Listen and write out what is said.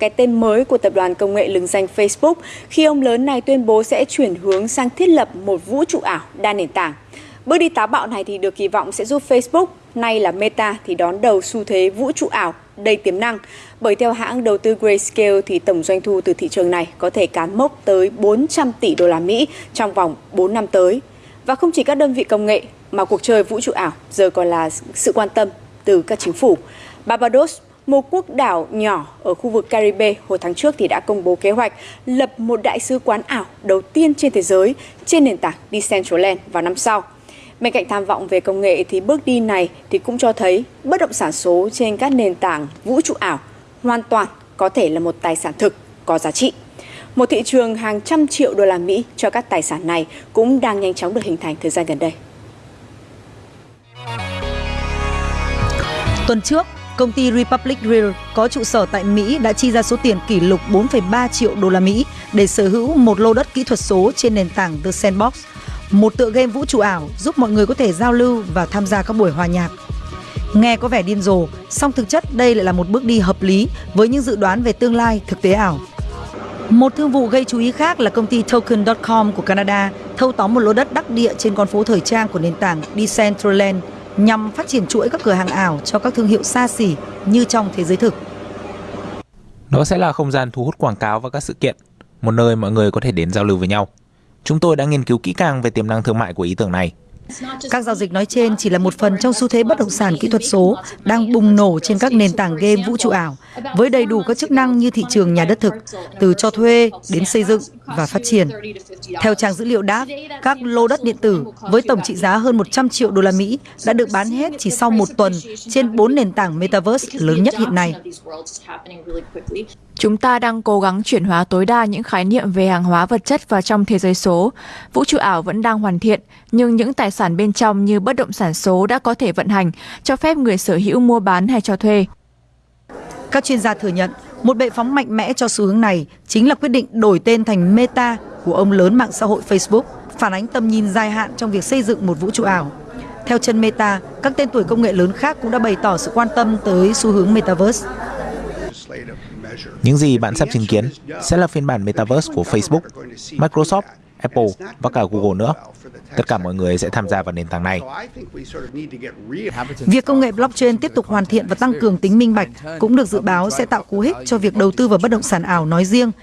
cái tên mới của tập đoàn công nghệ lừng danh Facebook khi ông lớn này tuyên bố sẽ chuyển hướng sang thiết lập một vũ trụ ảo đa nền tảng. Bước đi táo bạo này thì được kỳ vọng sẽ giúp Facebook, nay là Meta thì đón đầu xu thế vũ trụ ảo đầy tiềm năng. Bởi theo hãng đầu tư Grayscale thì tổng doanh thu từ thị trường này có thể cán mốc tới 400 tỷ đô la Mỹ trong vòng 4 năm tới. Và không chỉ các đơn vị công nghệ mà cuộc chơi vũ trụ ảo giờ còn là sự quan tâm từ các chính phủ. Barbados, một quốc đảo nhỏ ở khu vực Caribe hồi tháng trước thì đã công bố kế hoạch lập một đại sứ quán ảo đầu tiên trên thế giới trên nền tảng Decentraland vào năm sau. Bên cạnh tham vọng về công nghệ thì bước đi này thì cũng cho thấy bất động sản số trên các nền tảng vũ trụ ảo hoàn toàn có thể là một tài sản thực có giá trị. Một thị trường hàng trăm triệu đô la Mỹ cho các tài sản này cũng đang nhanh chóng được hình thành thời gian gần đây. Tuần trước, công ty Republic Real có trụ sở tại Mỹ đã chi ra số tiền kỷ lục 4,3 triệu đô la Mỹ để sở hữu một lô đất kỹ thuật số trên nền tảng The Sandbox, một tựa game vũ trụ ảo giúp mọi người có thể giao lưu và tham gia các buổi hòa nhạc. Nghe có vẻ điên rồ, song thực chất đây lại là một bước đi hợp lý với những dự đoán về tương lai thực tế ảo. Một thương vụ gây chú ý khác là công ty Token.com của Canada thâu tóm một lô đất đắc địa trên con phố thời trang của nền tảng Decentraland nhằm phát triển chuỗi các cửa hàng ảo cho các thương hiệu xa xỉ như trong thế giới thực. Đó sẽ là không gian thu hút quảng cáo và các sự kiện, một nơi mọi người có thể đến giao lưu với nhau. Chúng tôi đã nghiên cứu kỹ càng về tiềm năng thương mại của ý tưởng này các giao dịch nói trên chỉ là một phần trong xu thế bất động sản kỹ thuật số đang bùng nổ trên các nền tảng game vũ trụ ảo với đầy đủ các chức năng như thị trường nhà đất thực, từ cho thuê đến xây dựng và phát triển. Theo trang dữ liệu DAP, các lô đất điện tử với tổng trị giá hơn 100 triệu đô la Mỹ đã được bán hết chỉ sau một tuần trên bốn nền tảng Metaverse lớn nhất hiện nay. Chúng ta đang cố gắng chuyển hóa tối đa những khái niệm về hàng hóa vật chất vào trong thế giới số. Vũ trụ ảo vẫn đang hoàn thiện, nhưng những tài sản bên trong như bất động sản số đã có thể vận hành, cho phép người sở hữu mua bán hay cho thuê. Các chuyên gia thừa nhận, một bệ phóng mạnh mẽ cho xu hướng này chính là quyết định đổi tên thành Meta của ông lớn mạng xã hội Facebook, phản ánh tầm nhìn dài hạn trong việc xây dựng một vũ trụ ảo. Theo chân Meta, các tên tuổi công nghệ lớn khác cũng đã bày tỏ sự quan tâm tới xu hướng Metaverse. Những gì bạn sắp chứng kiến sẽ là phiên bản Metaverse của Facebook, Microsoft, Apple và cả Google nữa. Tất cả mọi người sẽ tham gia vào nền tảng này. Việc công nghệ blockchain tiếp tục hoàn thiện và tăng cường tính minh bạch cũng được dự báo sẽ tạo cú hích cho việc đầu tư vào bất động sản ảo nói riêng